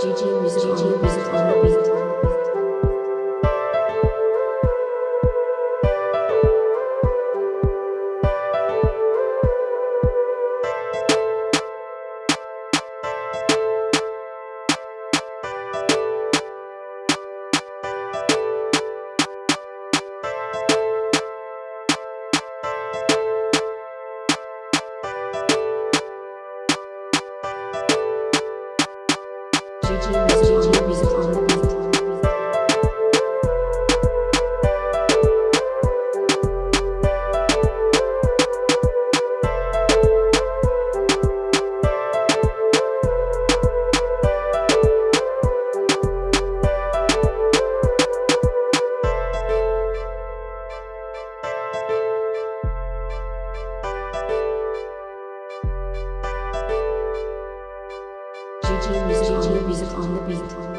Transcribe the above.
GG music, GG music on the beat. GG music on the beat.